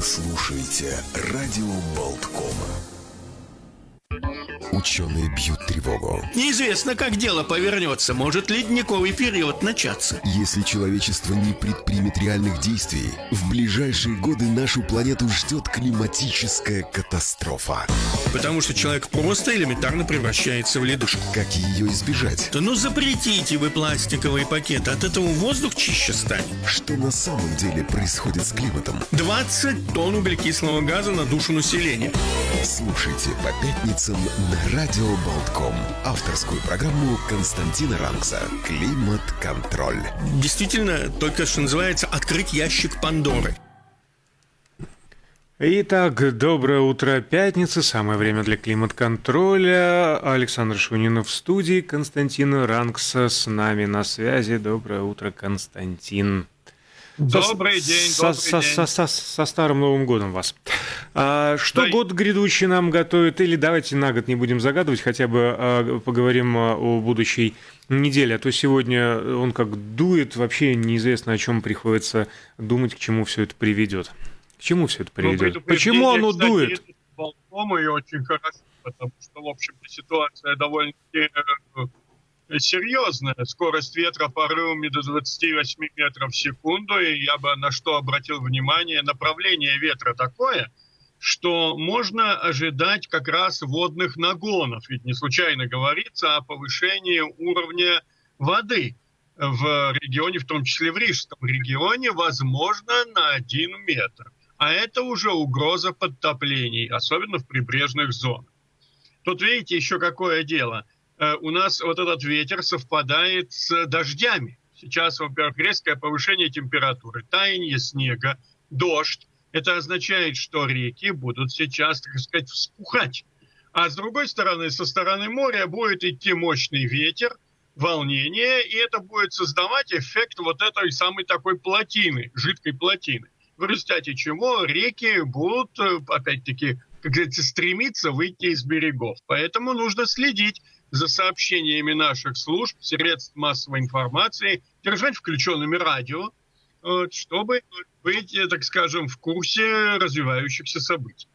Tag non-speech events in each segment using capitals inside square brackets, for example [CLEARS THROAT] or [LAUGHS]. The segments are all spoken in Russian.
Вы слушаете радио Болткома. Ученые бьют тревогу. Неизвестно, как дело повернется. Может ледниковый период начаться. Если человечество не предпримет реальных действий, в ближайшие годы нашу планету ждет климатическая катастрофа. Потому что человек просто элементарно превращается в ледушку. Как ее избежать? Да ну запретите вы пластиковые пакеты, от этого воздух чище станет. Что на самом деле происходит с климатом? 20 тонн углекислого газа на душу населения. Слушайте по пятницам на Радио Болтком. Авторскую программу Константина Ранкса «Климат-контроль». Действительно, только что называется «Открыть ящик Пандоры». Итак, доброе утро, пятница, самое время для климат-контроля. Александр Шунинов в студии, Константин Ранкса с нами на связи. Доброе утро, Константин. Добрый день, со, добрый со, день. Со, со, со Старым Новым Годом вас. А, что Да. год грядущий нам готовит? Или давайте на год не будем загадывать, хотя бы а, поговорим а, о будущей неделе. А то сегодня он как дует, вообще неизвестно, о чем приходится думать, к чему все это приведет. К чему все это Ну, приведет? предупреждение, Почему оно кстати, дует? Болткома, и очень хорошо, потому что, в общем-то, ситуация довольно-таки э, серьезная. Скорость ветра порывами до 28 метров в секунду, и я бы на что обратил внимание, направление ветра такое, что можно ожидать как раз водных нагонов. Ведь не случайно говорится о повышении уровня воды в регионе, в том числе в Рижском регионе, возможно, на один метр. А это уже угроза подтоплений, особенно в прибрежных зонах. Тут видите еще какое дело. Э, У нас вот этот ветер совпадает с дождями. Сейчас, во-первых, резкое повышение температуры, таяние снега, дождь. Это означает, что реки будут сейчас, так сказать, вспухать. А с другой стороны, со стороны моря будет идти мощный ветер, волнение, и это будет создавать эффект вот этой самой такой плотины, жидкой плотины. В результате чего реки будут, опять-таки, как говорится, стремиться выйти из берегов. Поэтому нужно следить за сообщениями наших служб, средств массовой информации, держать включенными радио, чтобы быть, э, так скажем, в курсе развивающихся событий.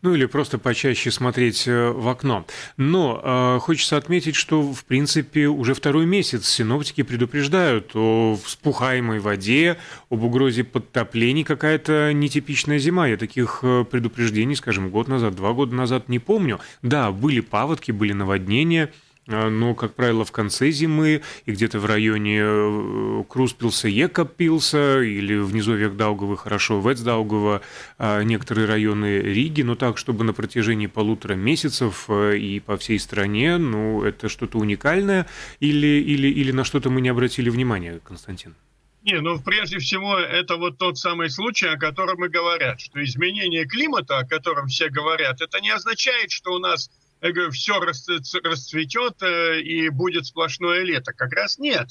Ну или просто почаще смотреть э, в окно. Но э, хочется отметить, что в принципе уже второй месяц синоптики предупреждают о вспухаемой воде, об угрозе подтоплений. Какая-то нетипичная зима. Я таких э, предупреждений, скажем, год назад, два года назад не помню. Да, были паводки, были наводнения. Э, Но, как правило, в конце зимы и где-то в районе э, Круспилса, Екапилса или в низовьях Даугава, хорошо, Вецдаугава, а, некоторые районы Риги, но так, чтобы на протяжении полутора месяцев э, и по всей стране, ну, это что-то уникальное или, или, или на что-то мы не обратили внимания, Константин? Не, ну прежде всего это вот тот самый случай, о котором и говорят, что изменение климата, о котором все говорят, это не означает, что у нас я говорю, все расцветет э, и будет сплошное лето. Как раз нет.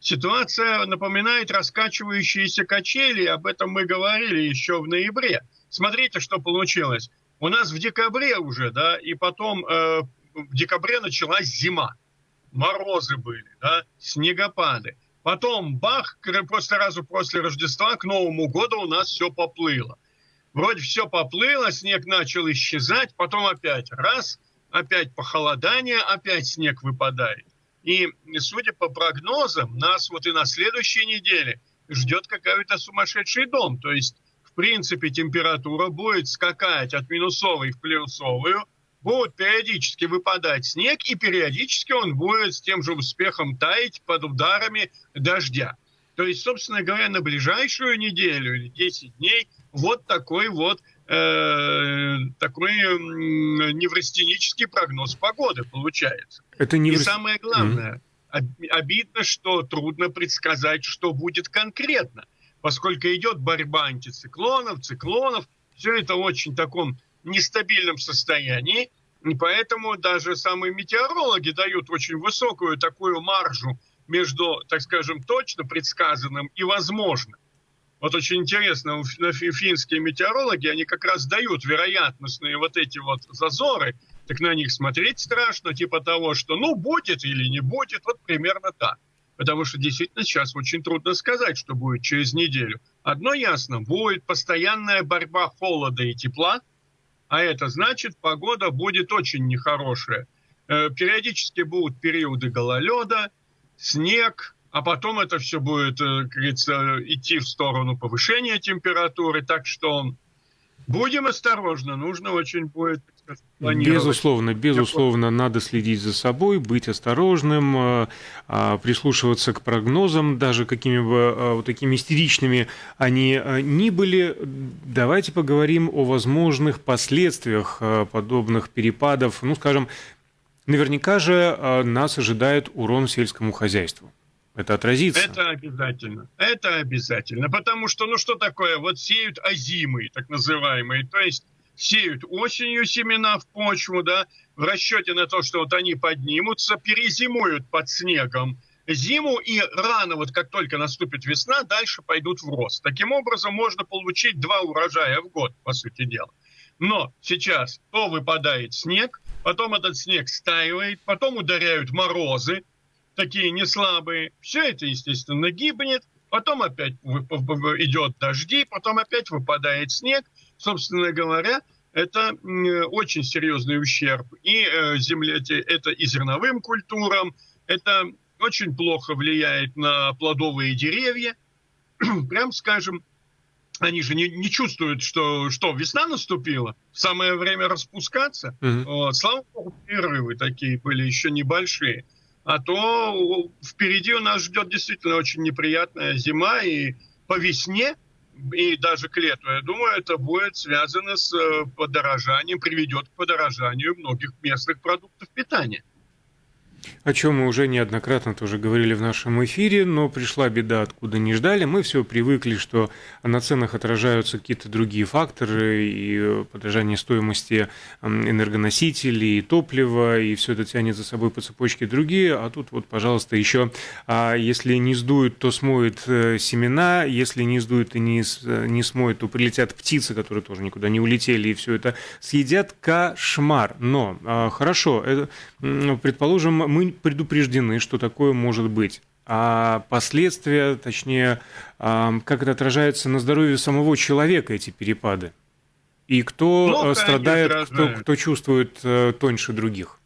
Ситуация напоминает раскачивающиеся качели, об этом мы говорили еще в ноябре. Смотрите, что получилось. У нас в декабре уже, да, и потом э, в декабре началась зима. Морозы были, да, снегопады. Потом бах, просто сразу после Рождества к Новому году у нас все поплыло. Вроде все поплыло, снег начал исчезать, потом опять раз, опять похолодание, опять снег выпадает. И судя по прогнозам, нас вот и на следующей неделе ждет какой-то сумасшедший дом. То есть, в принципе, температура будет скакать от минусовой в плюсовую, будет периодически выпадать снег, и периодически он будет с тем же успехом таять под ударами дождя. То есть, собственно говоря, на ближайшую неделю или 10 дней вот такой вот э, такой неврастенический прогноз погоды получается. Это не И самое главное, mm-hmm. обидно, что трудно предсказать, что будет конкретно, поскольку идет борьба антициклонов, циклонов, все это в очень таком нестабильном состоянии, и поэтому даже самые метеорологи дают очень высокую такую маржу между, так скажем, точно предсказанным и возможным. Вот очень интересно, финские метеорологи, они как раз дают вероятностные вот эти вот зазоры, так на них смотреть страшно, типа того, что ну будет или не будет, вот примерно так. Потому что действительно сейчас очень трудно сказать, что будет через неделю. Одно ясно, будет постоянная борьба холода и тепла, а это значит, погода будет очень нехорошая. Э, периодически будут периоды гололеда, снег, а потом это все будет, э, как говорится, идти в сторону повышения температуры. Так что будем осторожны, нужно очень будет Безусловно, безусловно, надо следить за собой, быть осторожным, э, а, прислушиваться к прогнозам, даже какими бы э, вот такими истеричными они ни были. Давайте поговорим о возможных последствиях подобных перепадов. Ну, скажем, наверняка же нас ожидает урон сельскому хозяйству. Это отразится. Это обязательно. Это обязательно. Потому что, ну что такое, вот сеют озимые, так называемые, то есть сеют осенью семена в почву, да, в расчете на то, что вот они поднимутся, перезимуют под снегом зиму, и рано, вот как только наступит весна, дальше пойдут в рост. Таким образом, можно получить два урожая в год, по сути дела. Но сейчас то выпадает снег, потом этот снег стаивает, потом ударяют морозы, такие не слабые. Все это, естественно, гибнет. Потом опять идет дожди, потом опять выпадает снег. Собственно говоря, это очень серьезный ущерб и э, земле, это и зерновым культурам, это очень плохо влияет на плодовые деревья. [CLEARS THROAT] Прям скажем, они же не, не чувствуют, что, что весна наступила, самое время распускаться. Mm-hmm. Вот. Слава богу, перерывы такие были еще небольшие а то впереди у нас ждет действительно очень неприятная зима, и по весне, и даже к лету, я думаю, это будет связано с э, подорожанием, приведет к подорожанию многих местных продуктов питания о чем мы уже неоднократно тоже говорили в нашем эфире, но пришла беда, откуда не ждали. Мы все привыкли, что на ценах отражаются какие-то другие факторы, и подражание стоимости энергоносителей, и топлива, и все это тянет за собой по цепочке другие, а тут вот, пожалуйста, еще, а если не сдует, то смоет э, семена, если не сдует и не, не смоет, то прилетят птицы, которые тоже никуда не улетели, и все это съедят кошмар. Но, а, хорошо, это, предположим, мы предупреждены, что такое может быть. А последствия, точнее, как это отражается на здоровье самого человека, эти перепады? И кто Плохо страдает, кто, кто чувствует э, тоньше других?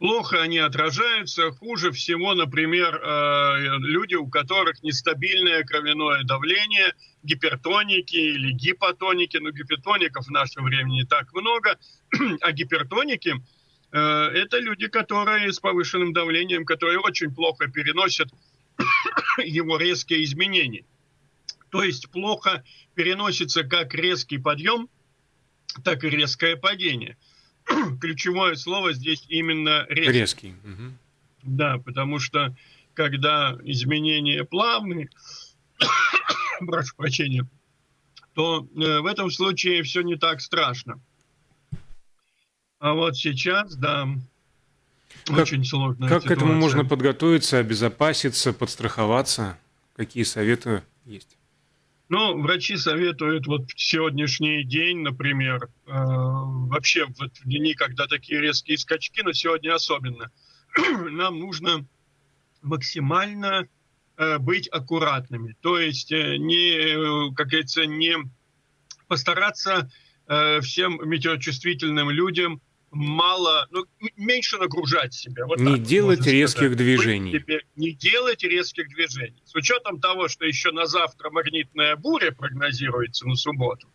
Плохо они отражаются. Хуже всего, например, э, люди, у которых нестабильное кровяное давление, гипертоники или гипотоники. Но гипертоников в наше время не так много, [CLEARS THROAT] а гипертоники – Э, это люди, которые с повышенным давлением, которые очень плохо переносят [COUGHS] его резкие изменения. То есть плохо переносится как резкий подъем, так и резкое падение. [COUGHS] Ключевое слово здесь именно резкий. Резкий. Угу. Да, потому что когда изменения плавные, [COUGHS] прошу прощения, то э, в этом случае все не так страшно. А вот сейчас, да, как, очень сложно. Как ситуация. к этому можно подготовиться, обезопаситься, подстраховаться? Какие советы есть? Ну, врачи советуют вот в сегодняшний день, например, э, вообще вот в дни, когда такие резкие скачки, но сегодня особенно, [CLEARS THROAT] нам нужно максимально э, быть аккуратными. То есть э, не, как говорится, не постараться э, всем метеочувствительным людям мало, ну, меньше нагружать себя. Вот не делать резких сказать. движений. Себе, не делать резких движений. С учетом того, что еще на завтра магнитная буря прогнозируется на субботу,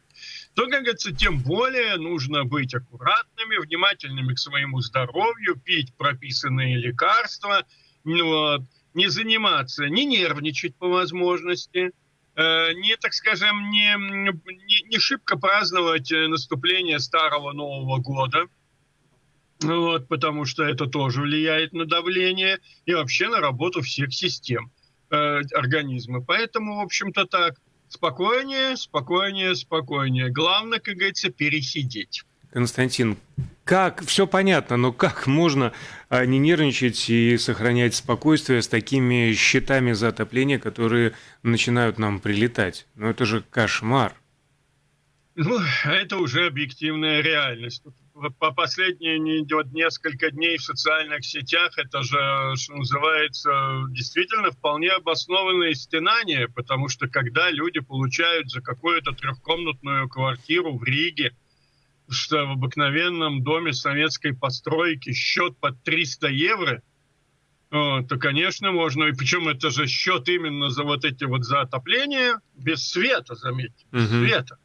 то, как говорится, тем более нужно быть аккуратными, внимательными к своему здоровью, пить прописанные лекарства, ну вот, не заниматься, не нервничать по возможности, э, не, так скажем, не, не, не шибко праздновать э, наступление Старого Нового года – вот, потому что это тоже влияет на давление и вообще на работу всех систем э, организма. Поэтому, в общем-то, так, спокойнее, спокойнее, спокойнее. Главное, как говорится, пересидеть. Константин, как, все понятно, но как можно а, не нервничать и сохранять спокойствие с такими счетами за отопление, которые начинают нам прилетать? Ну это же кошмар. Ну, это уже объективная реальность. По последние вот несколько дней в социальных сетях, это же, что называется, действительно вполне обоснованное стенание, потому что когда люди получают за какую-то трехкомнатную квартиру в Риге, что в обыкновенном доме советской постройки счет под 300 евро, то, конечно, можно, и причем это же счет именно за вот эти вот за отопление, без света, заметьте, без угу. света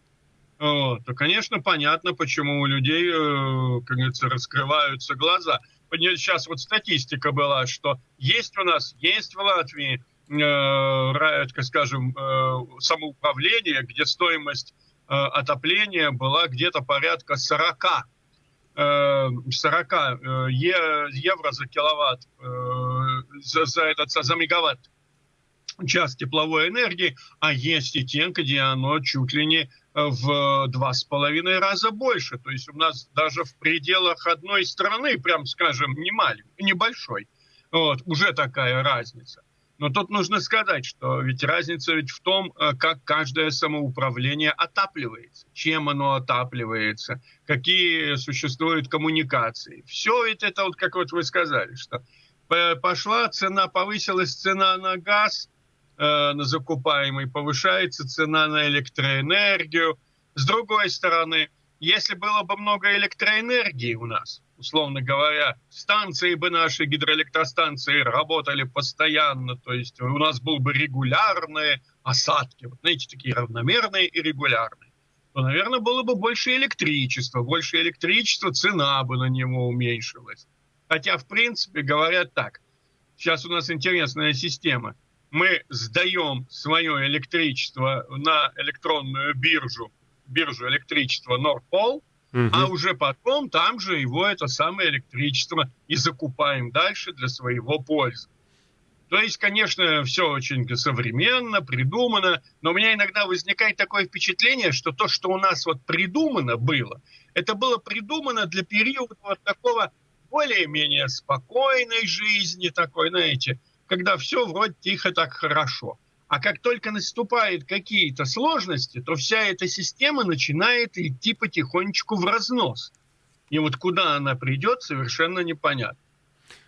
то, конечно, понятно, почему у людей, э, как говорится, раскрываются глаза. Сейчас вот статистика была, что есть у нас, есть в Латвии, э, скажем, э, самоуправление, где стоимость отопления была где-то порядка 40 40 евро за киловатт, за, за, этот, за мегаватт час тепловой энергии, а есть и те, где оно чуть ли не в два с половиной раза больше. То есть у нас даже в пределах одной страны, прям скажем, не маленькой, небольшой, вот, уже такая разница. Но тут нужно сказать, что ведь разница ведь в том, э, как каждое самоуправление отапливается, чем оно отапливается, какие существуют коммуникации. Все ведь это вот, как вот вы сказали, что пошла цена, повысилась цена на газ – Э, на закупаемый, повышается цена на электроэнергию. С другой стороны, если было бы много электроэнергии у нас, условно говоря, станции бы наши, гидроэлектростанции работали постоянно, то есть у нас был бы регулярные осадки, вот знаете, такие равномерные и регулярные, то, наверное, было бы больше электричества. Больше электричества, цена бы на него уменьшилась. Хотя, в принципе, говорят так. Сейчас у нас интересная система – мы сдаем свое электричество на электронную биржу, биржу электричества Норпол, угу. а уже потом там же его это самое электричество и закупаем дальше для своего пользы. То есть, конечно, все очень современно, придумано, но у меня иногда возникает такое впечатление, что то, что у нас вот придумано было, это было придумано для периода вот такого более-менее спокойной жизни, такой, знаете, когда все вроде тихо так хорошо. А как только наступают какие-то сложности, то вся эта система начинает идти потихонечку в разнос. И вот куда она придет, совершенно непонятно.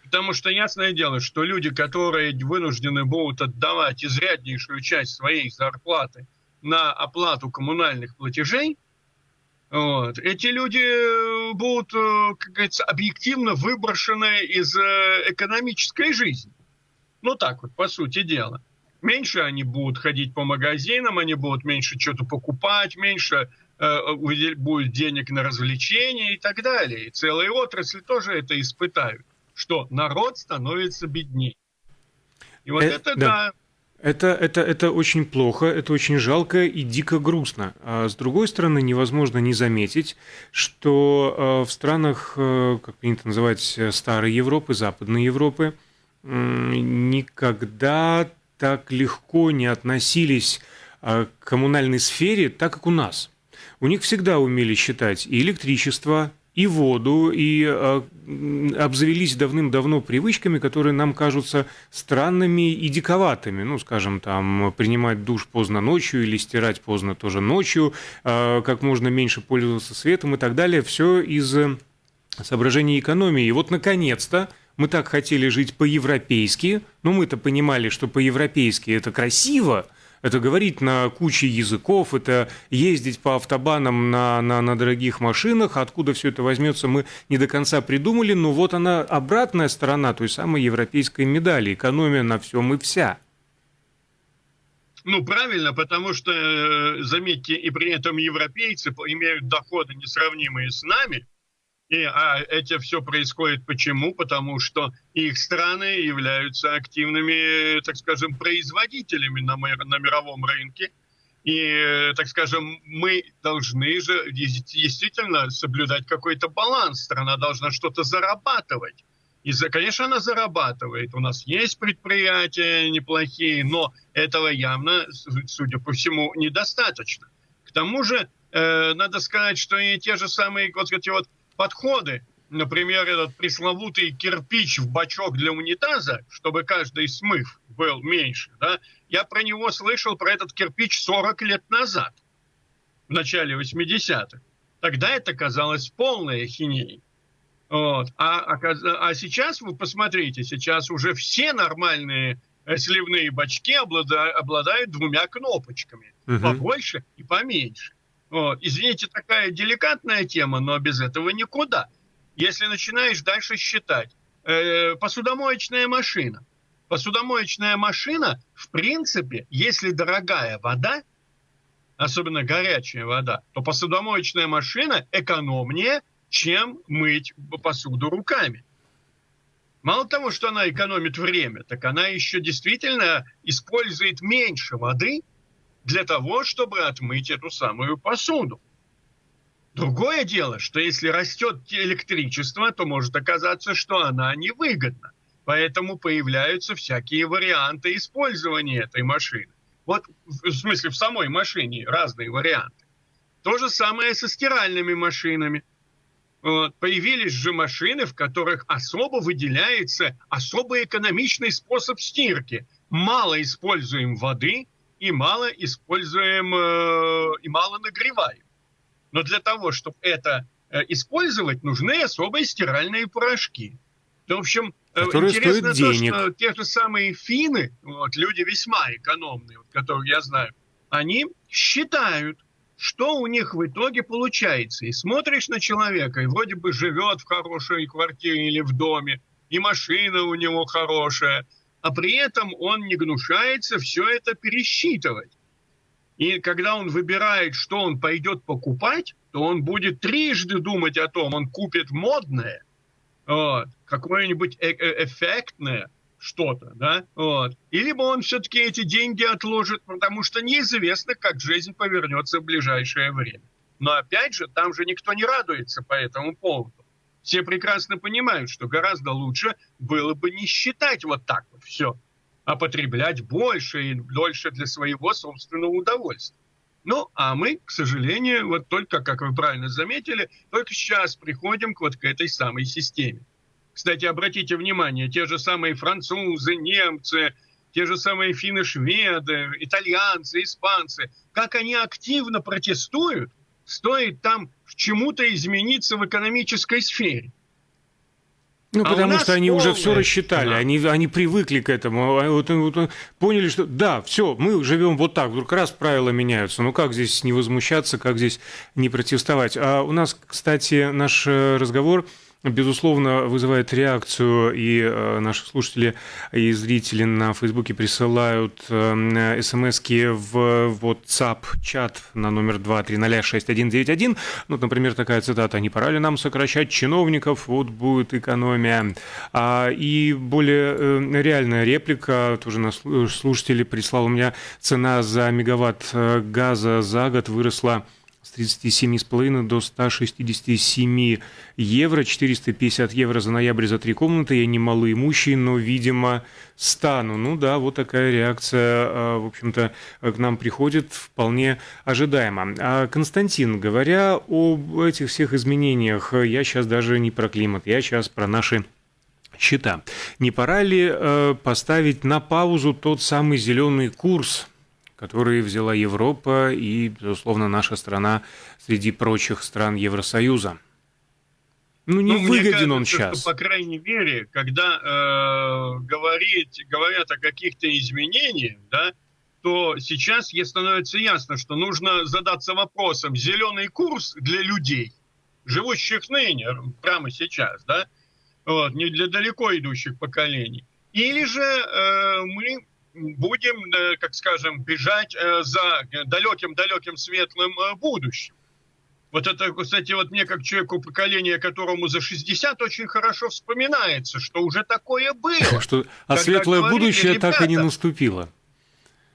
Потому что ясное дело, что люди, которые вынуждены будут отдавать изряднейшую часть своей зарплаты на оплату коммунальных платежей, вот, эти люди будут, э, как говорится, объективно выброшены из э, экономической жизни. Ну так вот, по сути дела. Меньше они будут ходить по магазинам, они будут меньше что-то покупать, меньше э, будет денег на развлечения и так далее. И целые отрасли тоже это испытают, что народ становится беднее. И вот э, это, да. да. Это, это, это очень плохо, это очень жалко и дико грустно. А с другой стороны, невозможно не заметить, что э, в странах, э, как принято называть, э, старой Европы, Западной Европы, никогда так легко не относились а, к коммунальной сфере, так как у нас. У них всегда умели считать и электричество, и воду, и э, обзавелись давным-давно привычками, которые нам кажутся странными и диковатыми. Ну, скажем, там, принимать душ поздно ночью или стирать поздно тоже ночью, э, как можно меньше пользоваться светом и так далее. Все из соображений экономии. И вот, наконец-то, мы так хотели жить по-европейски, но мы-то понимали, что по-европейски это красиво, это говорить на куче языков, это ездить по автобанам на, на, на дорогих машинах. Откуда все это возьмется, мы не до конца придумали. Но вот она, обратная сторона той самой европейской медали. Экономия на всем и вся. Ну, правильно, потому что, э, заметьте, и при этом европейцы имеют доходы несравнимые с нами – и а это все происходит почему? Потому что их страны являются активными, так скажем, производителями на, на мировом рынке. И, так скажем, мы должны же действительно соблюдать какой-то баланс. Страна должна что-то зарабатывать. И, конечно, она зарабатывает. У нас есть предприятия неплохие, но этого явно, судя по всему, недостаточно. К тому же, э, надо сказать, что и те же самые вот эти вот подходы, например, этот пресловутый кирпич в бачок для унитаза, чтобы каждый смыв был меньше, да, я про него слышал, про этот кирпич 40 лет назад, в начале 80-х. Тогда это казалось полной ахинеей. Вот. А, а, а сейчас вы посмотрите, сейчас уже все нормальные э, сливные бачки обладают, обладают двумя кнопочками. Угу. Побольше и поменьше. Извините, такая деликатная тема, но без этого никуда. Если начинаешь дальше считать, э, посудомоечная машина. Посудомоечная машина, в принципе, если дорогая вода, особенно горячая вода, то посудомоечная машина экономнее, чем мыть посуду руками. Мало того, что она экономит время, так она еще действительно использует меньше воды для того, чтобы отмыть эту самую посуду. Другое дело, что если растет электричество, то может оказаться, что она невыгодна. Поэтому появляются всякие варианты использования этой машины. Вот в смысле в самой машине разные варианты. То же самое со стиральными машинами. Вот. Появились же машины, в которых особо выделяется особо экономичный способ стирки. Мало используем воды и мало используем э, и мало нагреваем. Но для того, чтобы это э, использовать, нужны особые стиральные порошки. В общем, э, Которые интересно то, денег. что те же самые финны, вот, люди весьма экономные, вот, которых я знаю, они считают, что у них в итоге получается. И смотришь на человека, и вроде бы живет в хорошей квартире или в доме, и машина у него хорошая, а при этом он не гнушается все это пересчитывать. И когда он выбирает, что он пойдет покупать, то он будет трижды думать о том, он купит модное, вот, какое-нибудь э -э эффектное что-то, да, вот. Или бы он все-таки эти деньги отложит, потому что неизвестно, как жизнь повернется в ближайшее время. Но опять же, там же никто не радуется по этому поводу. Все прекрасно понимают, что гораздо лучше было бы не считать вот так вот все а потреблять больше и дольше для своего собственного удовольствия. Ну, а мы, к сожалению, вот только, как вы правильно заметили, только сейчас приходим к вот к этой самой системе. Кстати, обратите внимание, те же самые французы, немцы, те же самые финны-шведы, итальянцы, испанцы, как они активно протестуют, стоит там чему-то измениться в экономической сфере. Ну, а потому что они полная... уже все рассчитали, да. они, они привыкли к этому, а вот, вот, поняли, что да, все, мы живем вот так, вдруг раз правила меняются, ну как здесь не возмущаться, как здесь не протестовать. А у нас, кстати, наш э, разговор безусловно, вызывает реакцию, и э, наши слушатели и зрители на Фейсбуке присылают э, смс в WhatsApp-чат на номер 2306191. Ну, например, такая цитата «Не пора ли нам сокращать чиновников? Вот будет экономия». А, и более э, реальная реплика, тоже наш слушатель прислал у меня цена за мегаватт газа за год выросла с 37,5 до 167 евро, 450 евро за ноябрь за три комнаты. Я не малоимущий, но, видимо, стану. Ну да, вот такая реакция, а, в общем-то, к нам приходит вполне ожидаемо. А Константин, говоря об этих всех изменениях, я сейчас даже не про климат, я сейчас про наши счета. Не пора ли э, поставить на паузу тот самый зеленый курс, которые взяла Европа и, безусловно, наша страна среди прочих стран Евросоюза. Ну, не ну, выгоден кажется, он сейчас. Что, по крайней мере, когда э, говорить, говорят о каких-то изменениях, да, то сейчас становится ясно, что нужно задаться вопросом, зеленый курс для людей, живущих ныне, прямо сейчас, да, вот, не для далеко идущих поколений. Или же э, мы будем, э, как скажем, бежать э, за далеким-далеким светлым э, будущим. Вот это, кстати, вот мне как человеку поколения, которому за 60, очень хорошо вспоминается, что уже такое было. Что, а светлое говорили, будущее ребята, так и не наступило.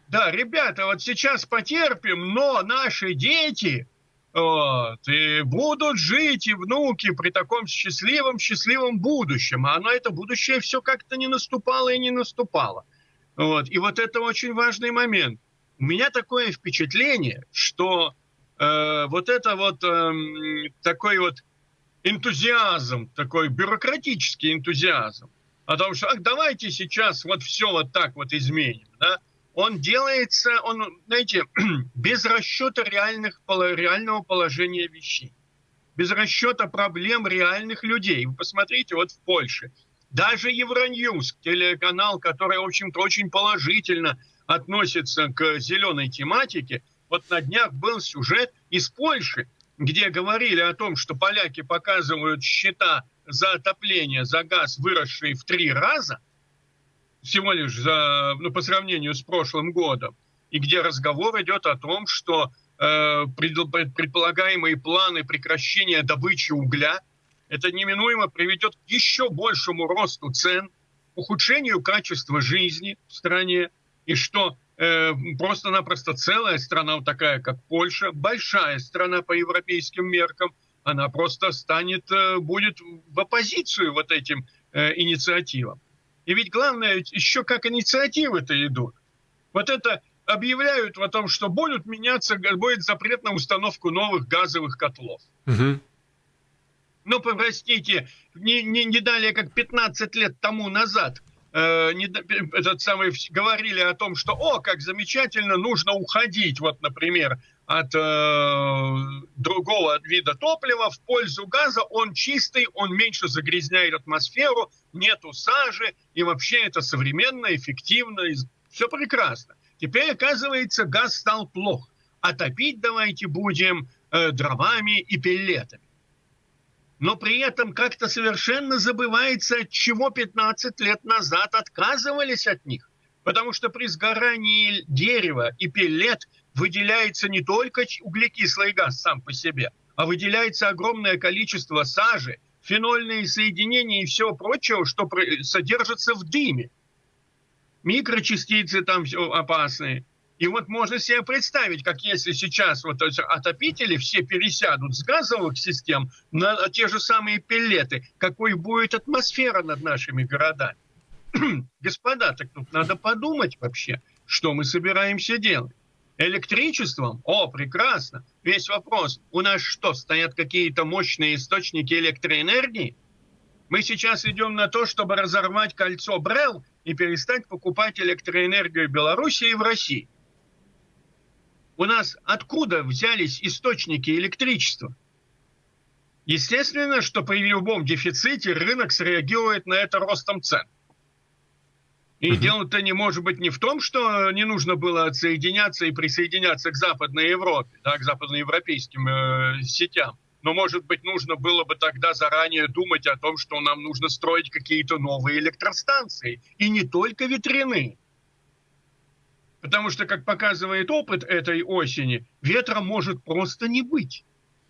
Да, ребята, вот сейчас потерпим, но наши дети вот, и будут жить, и внуки при таком счастливом-счастливом будущем. А оно, это будущее, все как-то не наступало и не наступало. Вот. И вот это очень важный момент. У меня такое впечатление, что э, вот это вот э, такой вот энтузиазм, такой бюрократический энтузиазм, о том, что ах, давайте сейчас вот все вот так вот изменим, да, он делается, он, знаете, [CLEARS THROAT] без расчета реальных, реального положения вещей. без расчета проблем реальных людей. Вы посмотрите, вот в Польше, даже Евроньюз, телеканал, который, в общем-то, очень положительно относится к зеленой тематике, вот на днях был сюжет из Польши, где говорили о том, что поляки показывают счета за отопление, за газ, выросшие в три раза, всего лишь за, ну, по сравнению с прошлым годом, и где разговор идет о том, что э, предполагаемые планы прекращения добычи угля, это неминуемо приведет к еще большему росту цен, ухудшению качества жизни в стране, и что э, просто-напросто целая страна вот такая, как Польша, большая страна по европейским меркам, она просто станет, э, будет в оппозицию вот этим э, инициативам. И ведь главное, еще как инициативы-то идут. Вот это объявляют о том, что будут меняться, будет запрет на установку новых газовых котлов. Угу. Ну, простите, не, не, не далее, как 15 лет тому назад э, не, этот самый, говорили о том, что, о, как замечательно, нужно уходить, вот, например, от э, другого вида топлива в пользу газа. Он чистый, он меньше загрязняет атмосферу, нету сажи, и вообще это современно, эффективно, и все прекрасно. Теперь, оказывается, газ стал плох. А давайте будем э, дровами и пеллетами. Но при этом как-то совершенно забывается, от чего 15 лет назад отказывались от них. Потому что при сгорании дерева и пеллет выделяется не только углекислый газ сам по себе, а выделяется огромное количество сажи, фенольные соединения и всего прочего, что содержится в дыме. Микрочастицы там все опасные. И вот можно себе представить, как если сейчас вот отопители все пересядут с газовых систем на те же самые пеллеты, какой будет атмосфера над нашими городами. [CLEARS THROAT] Господа, так тут надо подумать вообще, что мы собираемся делать. Электричеством? О, прекрасно. Весь вопрос. У нас что, стоят какие-то мощные источники электроэнергии? Мы сейчас идем на то, чтобы разорвать кольцо Брел и перестать покупать электроэнергию Беларуси и в России. У нас откуда взялись источники электричества? Естественно, что при любом дефиците рынок среагирует на это ростом цен. И uh-huh. дело-то не может быть не в том, что не нужно было отсоединяться и присоединяться к Западной Европе, да, к западноевропейским э, сетям. Но, может быть, нужно было бы тогда заранее думать о том, что нам нужно строить какие-то новые электростанции. И не только ветряные. Потому что, как показывает опыт этой осени, ветра может просто не быть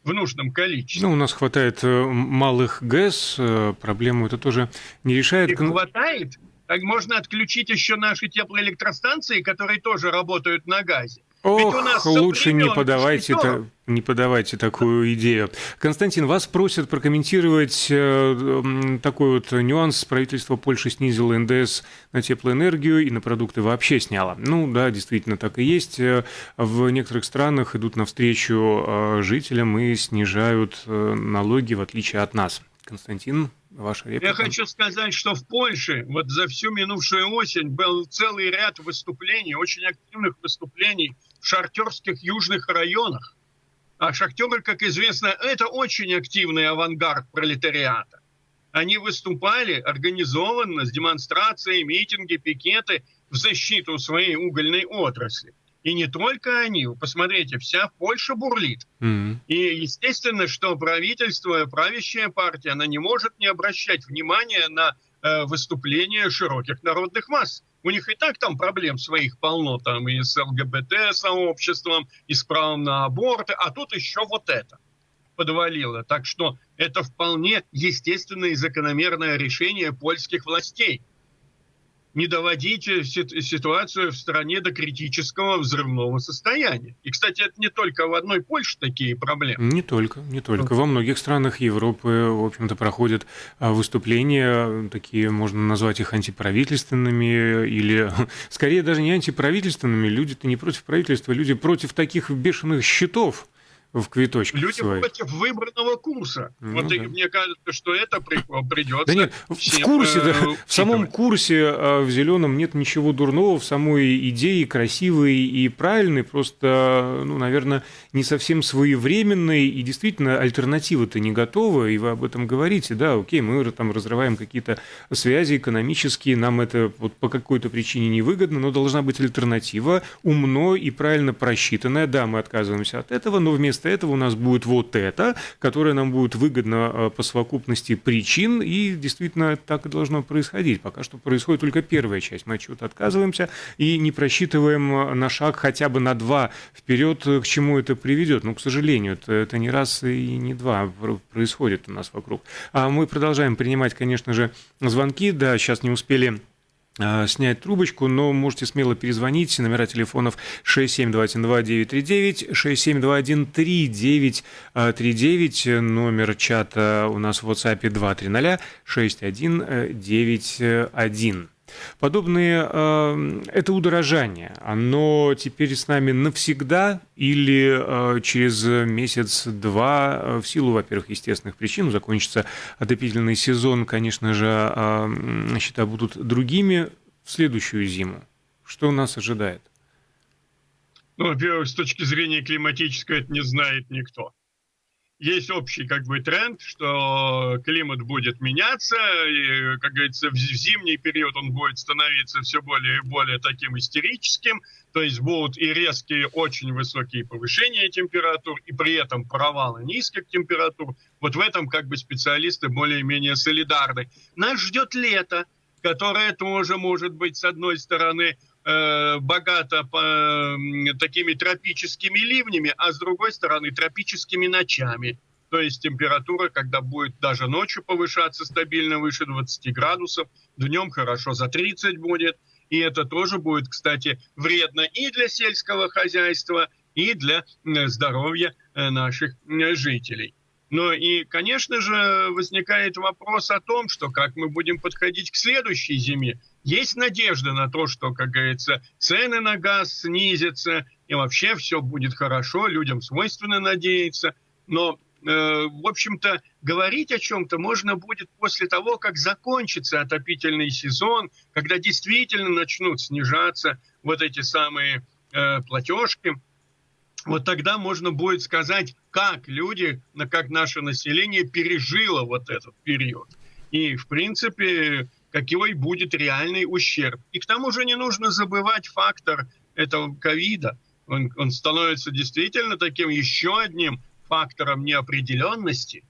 в нужном количестве. Ну, у нас хватает э, малых ГЭС, э, проблему это тоже не решает. И хватает, так можно отключить еще наши теплоэлектростанции, которые тоже работают на газе. Ох, лучше не подавайте, та, не подавайте такую идею. Константин, вас просят прокомментировать э, такой вот нюанс. Правительство Польши снизило НДС на теплоэнергию и на продукты вообще сняло. Ну да, действительно так и есть. Э, в некоторых странах идут навстречу э, жителям и снижают э, налоги, в отличие от нас. Константин, ваша реплика. Я хочу сказать, что в Польше вот за всю минувшую осень был целый ряд выступлений, очень активных выступлений шахтерских южных районах. А шахтеры, как известно, это очень активный авангард пролетариата. Они выступали организованно с демонстрацией, митинги, пикеты в защиту своей угольной отрасли. И не только они. посмотрите, вся Польша бурлит. Mm-hmm. И естественно, что правительство, правящая партия, она не может не обращать внимания на э, выступления широких народных масс. У них и так там проблем своих полно, там и с ЛГБТ-сообществом, и с правом на аборты, а тут еще вот это подвалило. Так что это вполне естественное и закономерное решение польских властей – не доводить ситуацию в стране до критического взрывного состояния. И, кстати, это не только в одной Польше такие проблемы. Не только, не только. Во многих странах Европы, в общем-то, проходят а, выступления, такие, можно назвать их антиправительственными, или [LAUGHS] скорее даже не антиправительственными. Люди-то не против правительства, люди против таких бешеных счетов, в квиточках Люди своих. против выбранного курса. Ну, вот да. и мне кажется, что это при- придется. Да нет, в курсе, да, э, в самом курсе а, в зеленом нет ничего дурного, в самой идее красивой и правильной, просто, ну, наверное, не совсем своевременной, и действительно альтернатива-то не готова, и вы об этом говорите, да, окей, мы там разрываем какие-то связи экономические, нам это вот по какой-то причине невыгодно, но должна быть альтернатива, умно и правильно просчитанная, да, мы отказываемся от этого, но вместо этого у нас будет вот это, которое нам будет выгодно э, по совокупности причин, и действительно так и должно происходить. Пока что происходит только первая часть. Мы от чего-то отказываемся и не просчитываем э, на шаг хотя бы на два вперед, э, к чему это приведет. Ну, к сожалению, это, это не раз и не два пр- происходит у нас вокруг. А мы продолжаем принимать, конечно же, звонки. Да, сейчас не успели снять трубочку, но можете смело перезвонить. Номера телефонов 67212-939, 671-3939, номер чата у нас в WhatsApp 230-6191. Подобные, э, это удорожание, оно теперь с нами навсегда или э, через месяц-два э, в силу, во-первых, естественных причин, закончится отопительный сезон, конечно же, э, счета будут другими в следующую зиму. Что нас ожидает? Ну, во-первых, с точки зрения климатической это не знает никто. Есть общий как бы тренд, что климат будет меняться, и, как говорится, в зимний период он будет становиться все более и более таким истерическим, то есть будут и резкие, очень высокие повышения температур, и при этом провалы низких температур. Вот в этом как бы специалисты более-менее солидарны. Нас ждет лето, которое тоже может быть, с одной стороны, э, богато по, такими тропическими ливнями, а с другой стороны тропическими ночами. То есть температура, когда будет даже ночью повышаться стабильно выше 20 градусов, днем хорошо за 30 будет. И это тоже будет, кстати, вредно и для сельского хозяйства, и для здоровья э, наших э, жителей. Но и, конечно же, возникает вопрос о том, что как мы будем подходить к следующей зиме. Есть надежда на то, что, как говорится, цены на газ снизятся, и вообще все будет хорошо, людям свойственно надеяться. Но, э, в общем-то, говорить о чем-то можно будет после того, как закончится отопительный сезон, когда действительно начнут снижаться вот эти самые э, платежки, вот тогда можно будет сказать, как люди, как наше население пережило вот этот период. И, в принципе, какой будет реальный ущерб. И к тому же не нужно забывать фактор этого ковида. Он, он становится действительно таким еще одним фактором неопределенности,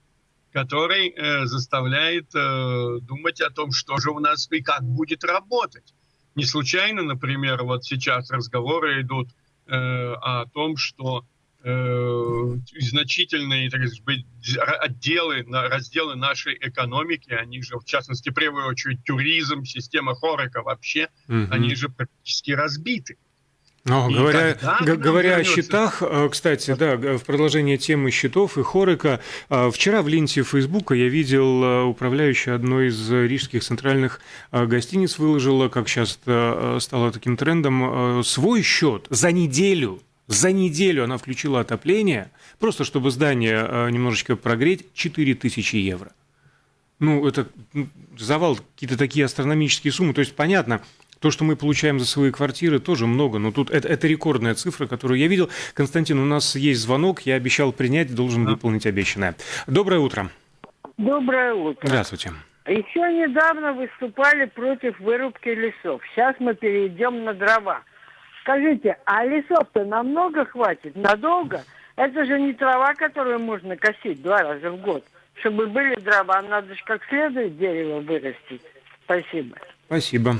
который э, заставляет э, думать о том, что же у нас и как будет работать. Не случайно, например, вот сейчас разговоры идут э, о том, что значительные так сказать, отделы, разделы нашей экономики, они же, в частности, в первую очередь, туризм, система Хорека вообще, Мгм. они же практически разбиты. Но, И говоря, говоря о счетах, э, кстати, да, в продолжение темы счетов и Хорека, э, вчера в ленте Фейсбука я видел э, управляющая одной из рижских центральных э, гостиниц выложила, как сейчас э, стало таким трендом, э, свой счет за неделю. За неделю она включила отопление, просто чтобы здание э, немножечко прогреть, 4000 евро. Ну, это ну, завал, какие-то такие астрономические суммы. То есть, понятно, то, что мы получаем за свои квартиры, тоже много. Но тут это, это рекордная цифра, которую я видел. Константин, у нас есть звонок. Я обещал принять, должен выполнить обещанное. Доброе утро. Доброе утро. Здравствуйте. Еще недавно выступали против вырубки лесов. Сейчас мы перейдем на дрова. Скажите, а лесов-то намного хватит? Надолго? Это же не трава, которую можно косить два раза в год. Чтобы были дрова, надо же как следует дерево вырастить. Спасибо. Спасибо.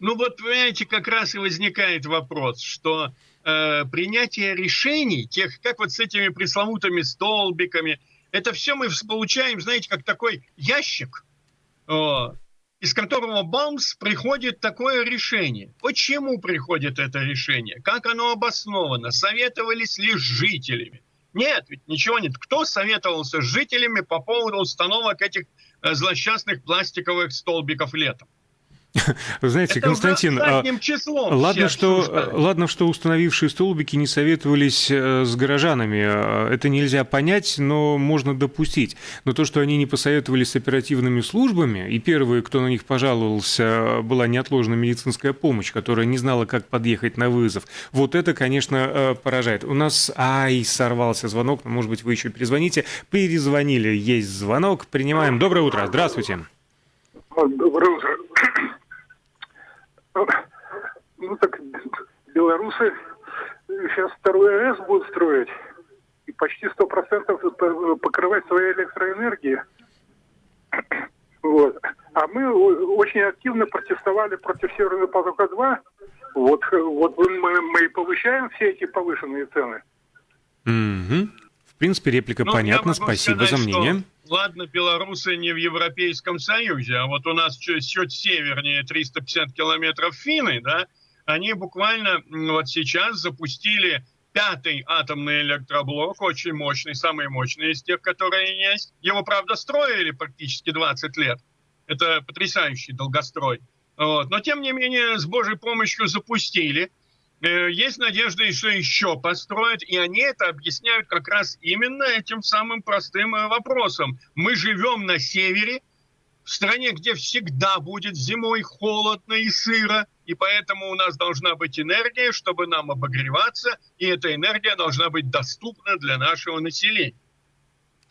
Ну вот, понимаете, как раз и возникает вопрос, что э, принятие решений, тех, как вот с этими пресловутыми столбиками, это все мы получаем, знаете, как такой ящик, о, из которого бамс приходит такое решение. Почему приходит это решение? Как оно обосновано? Советовались ли с жителями? Нет, ведь ничего нет. Кто советовался с жителями по поводу установок этих э, злосчастных пластиковых столбиков летом? Вы знаете, Это Константин, числом ладно что, ладно, что установившие столбики не советовались э, с горожанами. Э, Это нельзя понять, но можно допустить. Но то, что они не посоветовались с оперативными службами, и первые, кто на них пожаловался, была неотложная медицинская помощь, которая не знала, как подъехать на вызов. Вот это, конечно, э, поражает. У нас, ай, сорвался звонок, но, может быть, вы еще перезвоните. Перезвонили, есть звонок, принимаем. Доброе утро, здравствуйте. Доброе утро. Ну так белорусы сейчас второй АЭС будут строить и почти сто процентов покрывать своей электроэнергией. Вот. А мы очень активно протестовали против Северного потока-2. Вот, вот мы, мы и повышаем все эти повышенные цены. Мгм. В принципе, реплика Ну, понятна, спасибо сказать, за мнение. что, ладно, белорусы не в Европейском Союзе, а вот у нас чуть, чуть севернее 350 километров финны, да, они буквально вот сейчас запустили пятый атомный электроблок, очень мощный, самый мощный из тех, которые есть. Его, правда, строили практически 20 лет. Это потрясающий долгострой. Вот. Но, тем не менее, с Божьей помощью запустили. Э, Есть надежда, что еще построят, и они это объясняют как раз именно этим самым простым э, вопросом. Мы живем на севере, в стране, где всегда будет зимой холодно и сыро, и поэтому у нас должна быть энергия, чтобы нам обогреваться, и эта энергия должна быть доступна для нашего населения.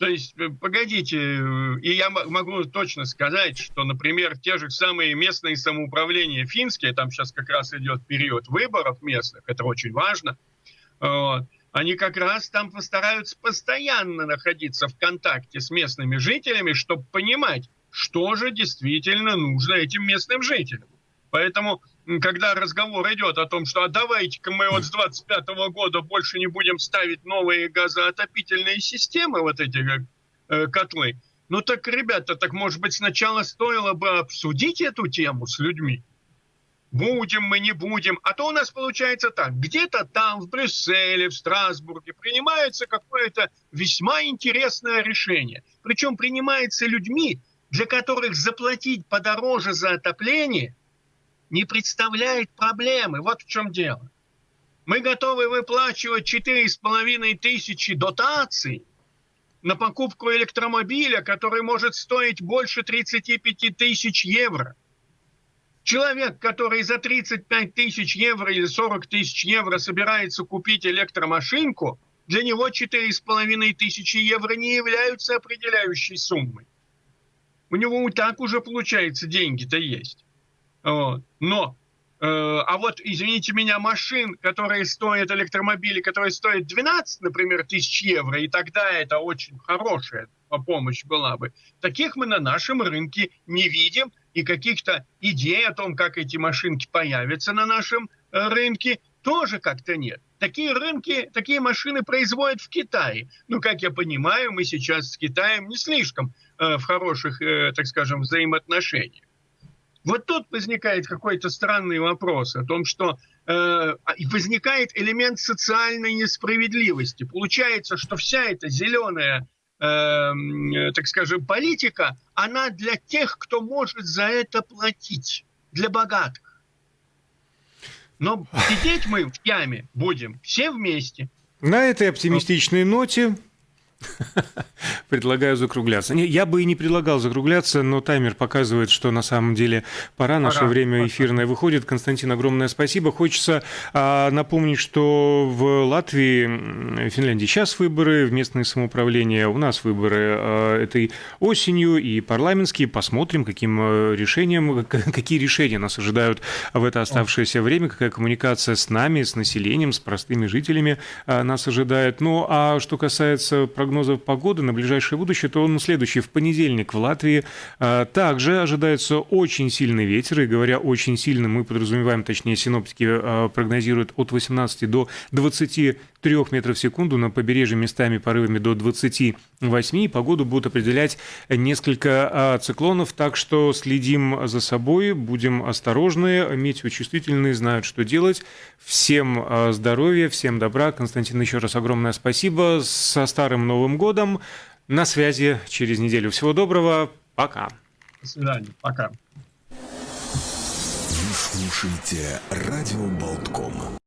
То есть, э, погодите, э, и я могу точно сказать, что, например, те же самые местные самоуправления финские, там сейчас как раз идет период выборов местных, это очень важно, вот, они как раз там постараются постоянно находиться в контакте с местными жителями, чтобы понимать, что же действительно нужно этим местным жителям. Поэтому, когда разговор идет о том, что а давайте-ка мы вот с 25 года больше не будем ставить новые газоотопительные системы, вот эти э, котлы, ну так, ребята, так может быть сначала стоило бы обсудить эту тему с людьми? Будем мы, не будем. А то у нас получается так. Где-то там, в Брюсселе, в Страсбурге принимается какое-то весьма интересное решение. Причем принимается людьми, для которых заплатить подороже за отопление не представляет проблемы. Вот в чем дело. Мы готовы выплачивать 4,5 тысячи дотаций на покупку электромобиля, который может стоить больше 35 тысяч евро. Человек, который за 35 тысяч евро или 40 тысяч евро собирается купить электромашинку, для него 4,5 тысячи евро не являются определяющей суммой. У него так уже, получается, деньги-то есть. Но, э, а вот, извините меня, машин, которые стоят, электромобили, которые стоят 12, например, тысяч евро, и тогда это очень хорошая помощь была бы, таких мы на нашем рынке не видим, и каких-то идей о том, как эти машинки появятся на нашем э, рынке, тоже как-то нет. Такие рынки, такие машины производят в Китае. Ну, как я понимаю, мы сейчас с Китаем не слишком э, в хороших, э, так скажем, взаимоотношениях. Вот тут возникает какой-то странный вопрос о том, что э, возникает элемент социальной несправедливости. Получается, что вся эта зеленая э, так скажем, политика, она для тех, кто может за это платить, для богатых. Но [LAUGHS] сидеть мы в яме будем все вместе. На этой оптимистичной ноте [LAUGHS] Предлагаю закругляться. Не, я бы и не предлагал закругляться, но таймер показывает, что на самом деле пора. Наше Пора, время эфирное выходит. Константин, огромное спасибо. Хочется а, напомнить, что в Латвии, м, Финляндии сейчас выборы, в местное самоуправление. У нас выборы а, этой осенью и парламентские. Посмотрим, каким а, решением, к- [LAUGHS] какие решения нас ожидают в это оставшееся время, какая коммуникация с нами, с населением, с простыми жителями а, нас ожидает. Ну, а что касается прогнозов погоды на ближайшее будущее, то он следующий. В понедельник в Латвии а, также ожидается очень сильный ветер. И говоря очень сильный, мы подразумеваем, точнее, синоптики а, прогнозируют от 18 до 23 метров в секунду. На побережье местами порывами до 28. И погоду будут определять несколько а, циклонов. Так что следим за собой, будем осторожны, метеочувствительные знают, что делать. Всем а, здоровья, всем добра. Константин, еще раз огромное спасибо. Со Старым Новым Годом. На связи через неделю. Всего доброго. Пока. До свидания. Пока. слушаете «Радио Болтком».